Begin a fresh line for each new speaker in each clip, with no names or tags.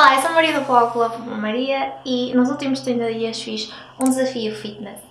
Olá, eu sou a Maria do blog Love Maria e nos últimos 30 dias fiz um desafio fitness.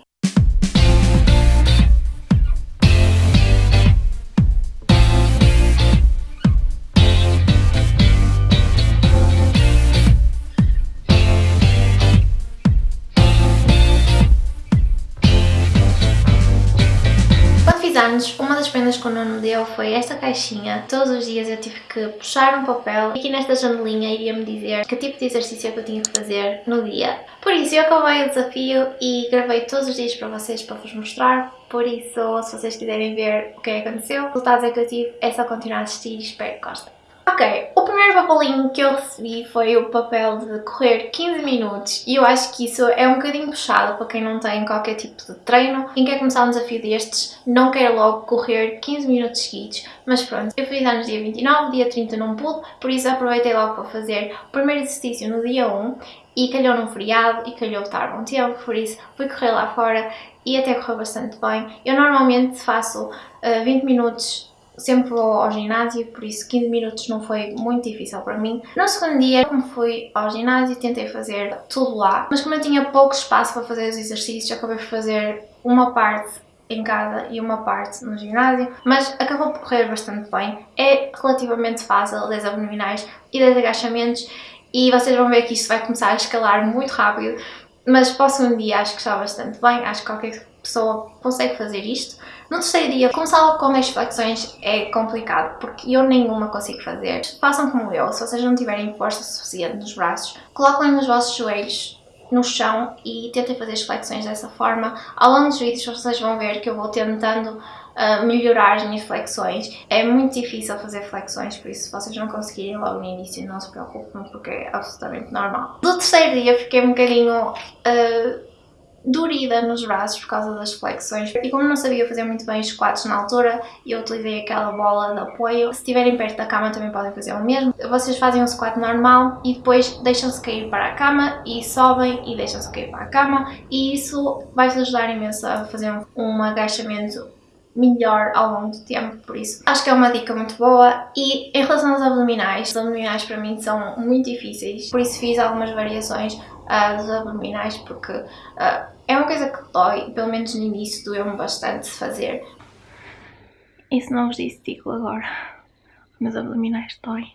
Das prendas que o Nuno deu foi esta caixinha. Todos os dias eu tive que puxar um papel e aqui nesta janelinha iria-me dizer que tipo de exercício é que eu tinha que fazer no dia. Por isso eu acabei o desafio e gravei todos os dias para vocês para vos mostrar. Por isso, se vocês quiserem ver o que é que aconteceu, o resultado é que eu tive, é só continuar a assistir e espero que gostem. Ok, o primeiro papelinho que eu recebi foi o papel de correr 15 minutos e eu acho que isso é um bocadinho puxado para quem não tem qualquer tipo de treino. Quem quer começar um desafio destes não quer logo correr 15 minutos seguidos, mas pronto, eu fiz anos dia 29, dia 30 não pude, por isso aproveitei logo para fazer o primeiro exercício no dia 1 e calhou num feriado e calhou estar bom tempo, por isso fui correr lá fora e até correu bastante bem. Eu normalmente faço uh, 20 minutos sempre vou ao ginásio, por isso 15 minutos não foi muito difícil para mim. No segundo dia, como fui ao ginásio, tentei fazer tudo lá, mas como eu tinha pouco espaço para fazer os exercícios, acabei por fazer uma parte em casa e uma parte no ginásio, mas acabou por correr bastante bem. É relativamente fácil, 10 abdominais e 10 agachamentos, e vocês vão ver que isto vai começar a escalar muito rápido, mas para o segundo dia acho que está bastante bem, acho que qualquer pessoa consegue fazer isto. No terceiro dia, começar com as flexões é complicado, porque eu nenhuma consigo fazer. Façam como eu, se vocês não tiverem força suficiente nos braços, coloquem nos vossos joelhos no chão e tentem fazer as flexões dessa forma. Ao longo dos vídeos vocês vão ver que eu vou tentando uh, melhorar as minhas flexões. É muito difícil fazer flexões, por isso se vocês não conseguirem logo no início não se preocupem porque é absolutamente normal. Do terceiro dia fiquei um bocadinho... Uh, dorida nos braços por causa das flexões. E como não sabia fazer muito bem os squats na altura eu utilizei aquela bola de apoio. Se estiverem perto da cama também podem fazer o mesmo. Vocês fazem um squat normal e depois deixam-se cair para a cama e sobem e deixam-se cair para a cama. E isso vai-vos ajudar imenso a fazer um agachamento melhor ao longo do tempo, por isso acho que é uma dica muito boa. E em relação aos abdominais, os abdominais para mim são muito difíceis, por isso fiz algumas variações uh, dos abdominais, porque uh, é uma coisa que dói, pelo menos no início doeu-me bastante fazer. E se não vos disse, digo agora, meus abdominais doem.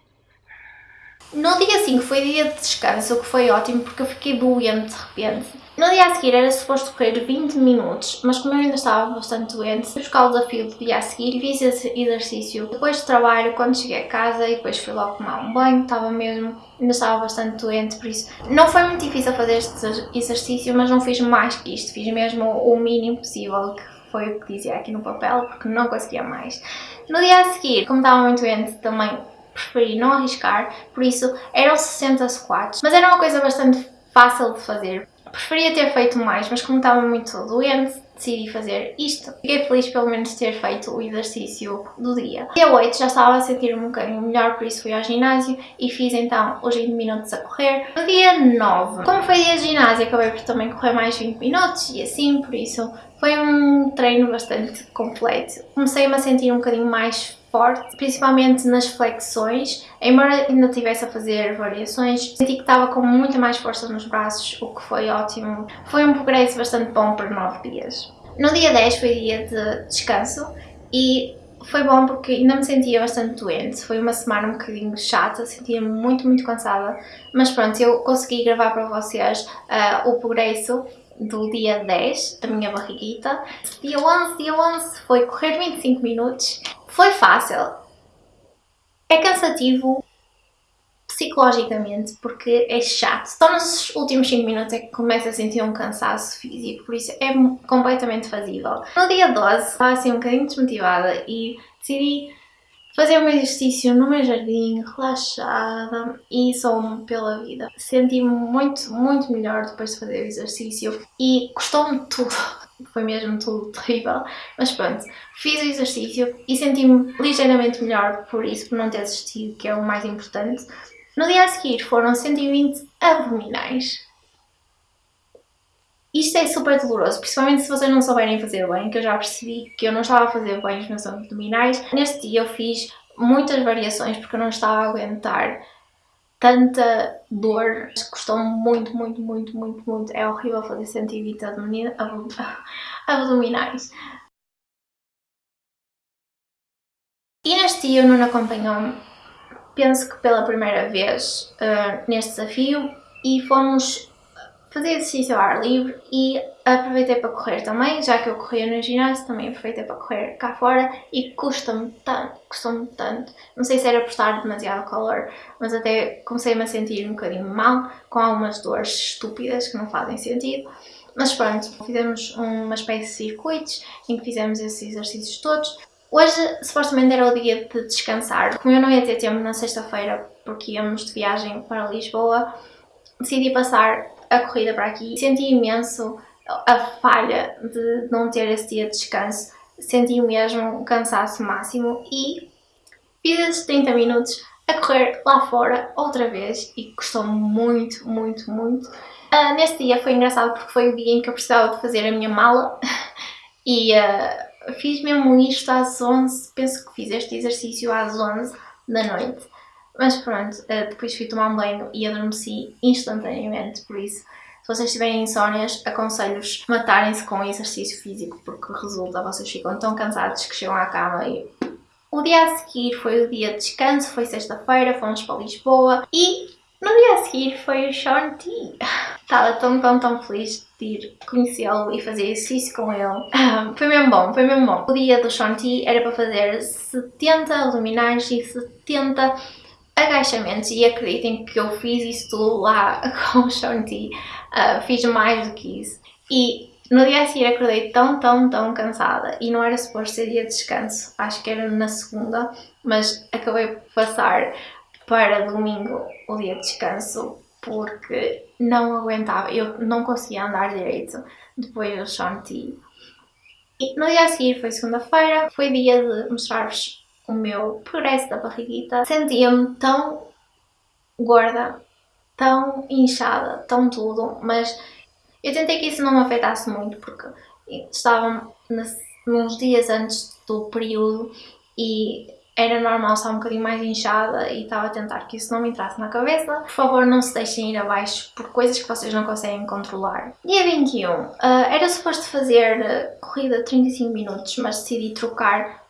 No dia 5 foi dia de descanso, o que foi ótimo porque eu fiquei doente de repente. No dia a seguir era suposto correr 20 minutos, mas como eu ainda estava bastante doente, fui buscar o desafio do dia a seguir, fiz esse exercício depois de trabalho, quando cheguei a casa e depois fui logo tomar um banho, estava mesmo, ainda estava bastante doente, por isso não foi muito difícil fazer este exercício, mas não fiz mais que isto, fiz mesmo o mínimo possível, que foi o que dizia aqui no papel, porque não conseguia mais. No dia a seguir, como estava muito doente, também preferi não arriscar, por isso eram 60 squats, mas era uma coisa bastante fácil de fazer. Preferia ter feito mais, mas como estava muito doente, decidi fazer isto. Fiquei feliz pelo menos ter feito o exercício do dia. Dia 8 já estava a sentir um bocadinho melhor, por isso fui ao ginásio e fiz então os 20 minutos a correr. No dia 9, como foi dia de ginásio, acabei por também correr mais 20 minutos e assim, por isso foi um treino bastante completo. Comecei-me a sentir um bocadinho mais forte, principalmente nas flexões, embora ainda estivesse a fazer variações, senti que estava com muita mais força nos braços, o que foi ótimo. Foi um progresso bastante bom por 9 dias. No dia 10 foi dia de descanso e foi bom porque ainda me sentia bastante doente, foi uma semana um bocadinho chata, sentia-me muito, muito cansada, mas pronto, eu consegui gravar para vocês uh, o progresso do dia 10, da minha barriguita. Dia 11, dia 11 foi correr 25 minutos foi fácil. É cansativo psicologicamente porque é chato. Só nos últimos 5 minutos é que começa a sentir um cansaço físico, por isso é completamente fazível. No dia 12 estava assim um bocadinho desmotivada e decidi fazer um exercício no meu jardim, relaxada e sou-me pela vida. Senti-me muito, muito melhor depois de fazer o exercício e gostou-me tudo foi mesmo tudo terrível, mas pronto, fiz o exercício e senti-me ligeiramente melhor por isso, por não ter desistido, que é o mais importante. No dia a seguir foram 120 abdominais. Isto é super doloroso, principalmente se vocês não souberem fazer bem, que eu já percebi que eu não estava a fazer bem os meus abdominais. Neste dia eu fiz muitas variações porque eu não estava a aguentar tanta dor, custou muito, muito, muito, muito, muito. É horrível fazer 120 abdominais. E neste dia o Nuno acompanhou-me, penso que pela primeira vez uh, neste desafio e fomos fazer exercício ao ar livre e aproveitei para correr também, já que eu corria no ginásio, também aproveitei para correr cá fora e custa-me tanto, custa-me tanto. Não sei se era por estar demasiado calor, mas até comecei-me a sentir um bocadinho mal, com algumas dores estúpidas que não fazem sentido. Mas pronto, fizemos uma espécie de circuitos em que fizemos esses exercícios todos. Hoje, supostamente, era o dia de descansar. Como eu não ia ter tempo na sexta-feira, porque íamos de viagem para Lisboa, decidi passar a corrida para aqui. Senti imenso a falha de não ter esse dia de descanso. Senti mesmo um cansaço máximo e fiz esses 30 minutos a correr lá fora outra vez e custou muito, muito, muito. Uh, neste dia foi engraçado porque foi o dia em que eu precisava de fazer a minha mala e uh, fiz mesmo isto às 11, penso que fiz este exercício às 11 da noite. Mas pronto, uh, depois fui tomar um banho e adormeci instantaneamente, por isso se vocês tiverem insónias, aconselho-vos matarem-se com exercício físico, porque resulta, vocês ficam tão cansados que chegam à cama e... O dia a seguir foi o dia de descanso, foi sexta-feira, fomos para Lisboa e no dia a seguir foi o Sean T. Estava tão, tão, tão feliz de ir conhecê-lo e fazer exercício com ele. Foi mesmo bom, foi mesmo bom. O dia do Sean T era para fazer 70 abdominais e 70 agachamentos e acreditem que eu fiz isso tudo lá com o Shanti, uh, fiz mais do que isso. E no dia a seguir acordei tão, tão, tão cansada. E não era suposto ser dia de descanso, acho que era na segunda, mas acabei por passar para domingo o dia de descanso porque não aguentava, eu não conseguia andar direito depois do Shanti. E no dia a seguir foi segunda-feira, foi dia de mostrar-vos o meu progresso da barriguita, sentia-me tão gorda, tão inchada, tão tudo, mas eu tentei que isso não me afetasse muito porque estava nos dias antes do período e era normal estar um bocadinho mais inchada e estava a tentar que isso não me entrasse na cabeça. Por favor, não se deixem ir abaixo por coisas que vocês não conseguem controlar. Dia 21. Uh, era suposto fazer corrida de 35 minutos, mas decidi trocar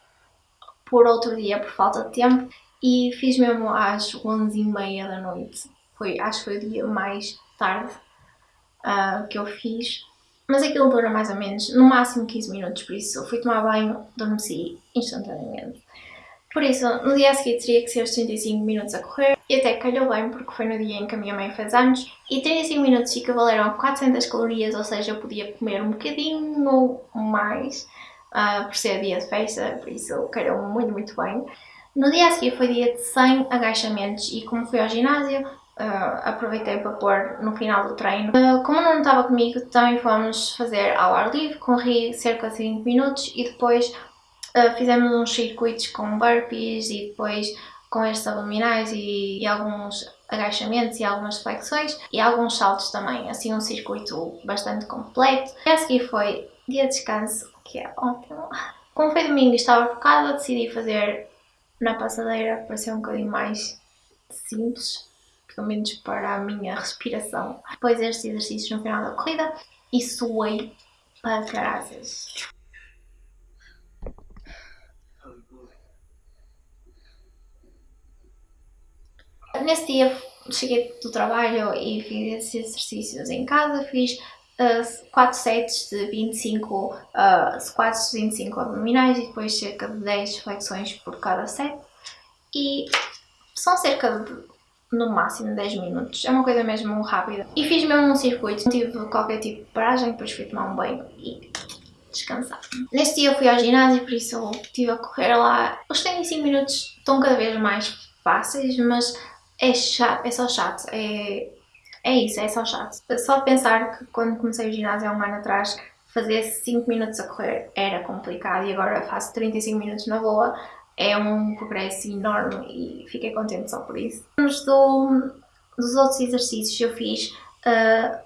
por outro dia por falta de tempo e fiz mesmo às 11h30 da noite. Foi, acho que foi o dia mais tarde uh, que eu fiz. Mas aquilo dura mais ou menos, no máximo 15 minutos, por isso eu fui tomar banho, adormeci instantaneamente. Por isso, no dia a seguir teria que ser os 35 minutos a correr e até calhou bem porque foi no dia em que a minha mãe fez anos e 35 minutos equivaleram a 400 calorias, ou seja, eu podia comer um bocadinho mais uh, por ser dia de festa, por isso calhou muito, muito bem. No dia a seguir foi dia de 100 agachamentos e como fui ao ginásio, uh, aproveitei para pôr no final do treino. Uh, como não estava comigo, também fomos fazer ao ar livre, corri cerca de 5 minutos e depois uh, fizemos uns circuitos com burpees e depois com estes abdominais e, e, alguns agachamentos e algumas flexões e alguns saltos também, assim um circuito bastante completo. E a seguir foi dia de descanso, que é ótimo. Como foi domingo estava focada, decidi fazer na passadeira para ser um bocadinho mais simples, pelo menos para a minha respiração. Depois estes exercícios no final da corrida e suei para caralhas. Nesse dia cheguei do trabalho e fiz esses exercícios em casa, fiz uh, 4 sets de 25 uh, squats de 25 abdominais e depois cerca de 10 flexões por cada set e são cerca de no máximo 10 minutos, é uma coisa mesmo rápida. E fiz mesmo um circuito, não tive qualquer tipo de paragem, depois fui tomar um banho e descansar. Neste dia fui ao ginásio, por isso eu estive a correr lá. Os 35 minutos estão cada vez mais fáceis, mas é chato, é só chato, é é isso, é só chato. Só pensar que quando comecei o ginásio há um ano atrás, fazer 5 minutos a correr era complicado e agora faço 35 minutos na boa, é um progresso enorme e fiquei contente só por isso. Nos do, dos outros exercícios que eu fiz, uh,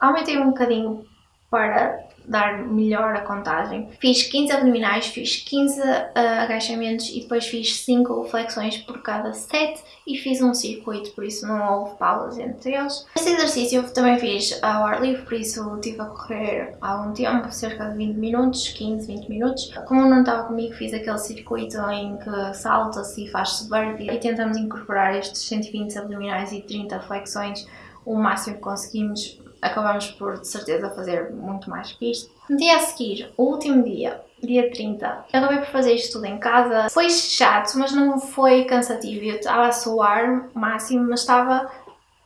aumentei um bocadinho para dar melhor a contagem. Fiz 15 abdominais, fiz 15 uh, agachamentos e depois fiz 5 flexões por cada set e fiz um circuito, por isso não houve pausas entre eles. Este exercício eu também fiz ao ar livre, por isso estive a correr algum tempo, cerca de 20 minutos, 15, 20 minutos. Como não estava comigo, fiz aquele circuito em que salta-se e faz-se burpee e tentamos incorporar estes 120 abdominais e 30 flexões o máximo que conseguimos acabamos por de certeza fazer muito mais que isto. No dia a seguir, o último dia, dia 30, eu acabei por fazer isto tudo em casa. Foi chato, mas não foi cansativo. Eu estava a suar o máximo, mas estava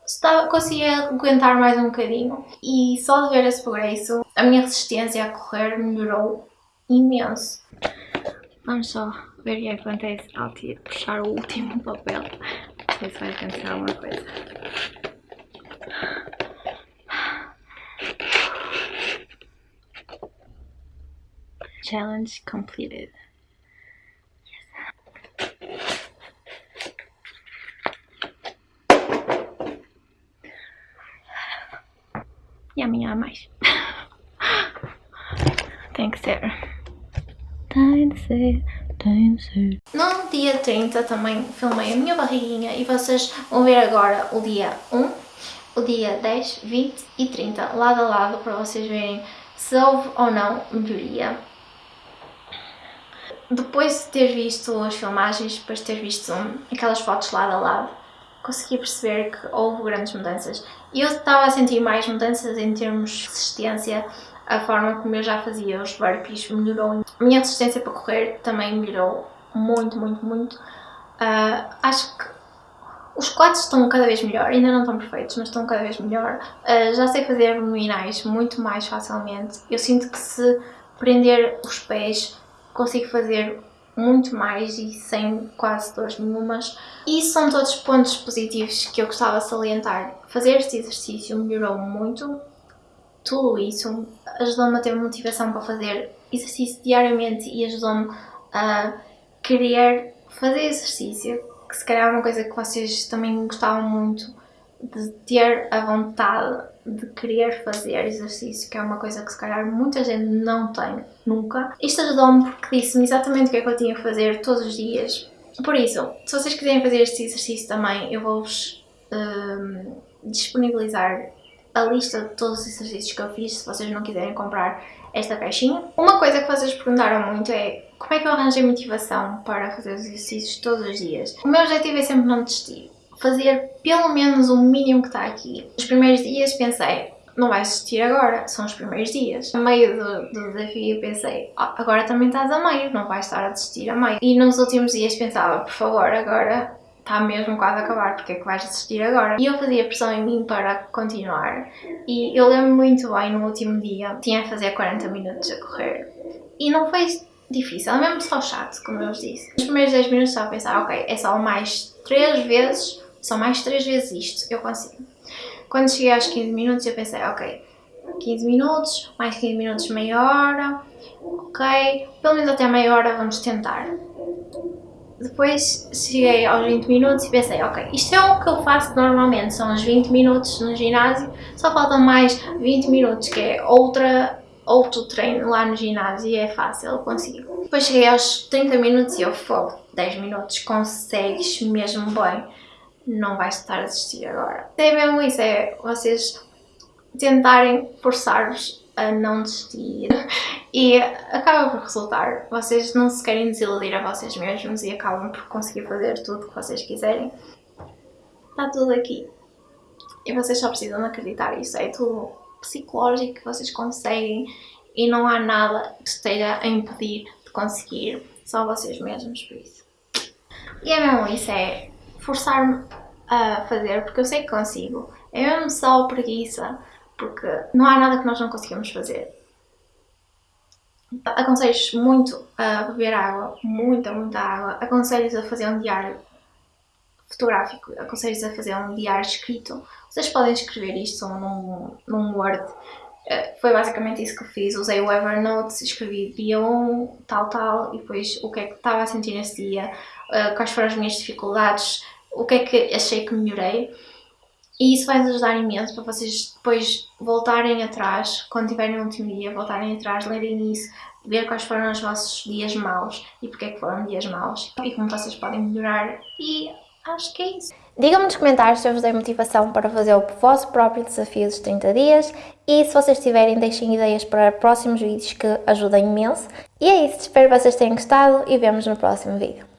Estava, conseguia aguentar mais um bocadinho e só de ver esse progresso a minha resistência a correr melhorou imenso. Vamos só ver o que acontece ao puxar o último papel. Não sei se vai acontecer alguma coisa. Challenge completed. Yes. E amanhã mais. Tem que ser. Tem de ser. No dia 30 também filmei a minha barriguinha e vocês vão ver agora o dia 1, o dia 10, 20 e 30 lado a lado para vocês verem se houve ou não melhoria depois de ter visto as filmagens, depois de ter visto aquelas fotos lado a lado, consegui perceber que houve grandes mudanças. E eu estava a sentir mais mudanças em termos de resistência, a forma como eu já fazia os burpees melhorou. A minha resistência para correr também melhorou muito, muito, muito. Uh, acho que os quadros estão cada vez melhor, ainda não estão perfeitos, mas estão cada vez melhor. Uh, já sei fazer abdominais muito mais facilmente. Eu sinto que se prender os pés consigo fazer muito mais e sem quase dores nenhumas. E são todos pontos positivos que eu gostava de salientar. Fazer este exercício melhorou muito, tudo isso ajudou-me a ter motivação para fazer exercício diariamente e ajudou-me a querer fazer exercício, que se calhar é uma coisa que vocês também gostavam muito de ter a vontade de querer fazer exercício, que é uma coisa que se calhar muita gente não tem nunca. Isto ajudou-me porque disse-me exatamente o que é que eu tinha que fazer todos os dias. Por isso, se vocês quiserem fazer este exercício também, eu vou-vos um, disponibilizar a lista de todos os exercícios que eu fiz, se vocês não quiserem comprar esta caixinha. Uma coisa que vocês perguntaram muito é como é que eu arranjei motivação para fazer os exercícios todos os dias? O meu objetivo é sempre não desistir fazer pelo menos o mínimo que está aqui. Nos primeiros dias pensei, não vais assistir agora, são os primeiros dias. A meio do, do desafio pensei, oh, agora também estás a meio, não vais estar a desistir a meio. E nos últimos dias pensava, por favor, agora está mesmo quase a acabar, porque é que vais assistir agora? E eu fazia pressão em mim para continuar. E eu lembro muito bem no último dia, tinha a fazer 40 minutos a correr. E não foi difícil, é mesmo só chato, como eu vos disse. Nos primeiros 10 minutos estava a pensar, ok, é só mais 3 vezes são mais 3 vezes isto, eu consigo. Quando cheguei aos 15 minutos eu pensei, ok, 15 minutos, mais 15 minutos, meia hora, ok, pelo menos até meia hora vamos tentar. Depois cheguei aos 20 minutos e pensei, ok, isto é o que eu faço normalmente, são os 20 minutos no ginásio, só faltam mais 20 minutos, que é outra, outro treino lá no ginásio e é fácil, eu consigo. Depois cheguei aos 30 minutos e eu fogo, 10 minutos, consegues mesmo bem não vais estar a desistir agora. É mesmo isso, é vocês tentarem forçar-vos a não desistir e acaba por resultar. Vocês não se querem desiludir a vocês mesmos e acabam por conseguir fazer tudo o que vocês quiserem. Está tudo aqui. E vocês só precisam acreditar isso. É tudo psicológico que vocês conseguem e não há nada que esteja a impedir de conseguir. Só vocês mesmos, por isso. E é mesmo isso, é forçar-me a fazer, porque eu sei que consigo. É mesmo só preguiça, porque não há nada que nós não conseguimos fazer. Aconselhos muito a beber água, muita, muita água. Aconselhos a fazer um diário fotográfico, aconselhos a fazer um diário escrito. Vocês podem escrever isto num, num Word. Eh, foi basicamente isso que eu fiz. Usei o Evernote, escrevi dia 1, tal, tal, e depois o que é que estava a sentir nesse dia, eh, quais foram as minhas dificuldades, o que é que achei que melhorei. E isso vai-vos ajudar imenso para vocês depois voltarem atrás, quando tiverem um último dia, voltarem atrás, lerem isso, ver quais foram os vossos dias maus e porque é que foram dias maus e como vocês podem melhorar e acho que é isso. Digam-me nos comentários se eu vos dei motivação para fazer o vosso próprio desafio dos 30 dias e se vocês tiverem deixem ideias para próximos vídeos que ajudem imenso. E é isso, espero que vocês tenham gostado e vemos no próximo vídeo.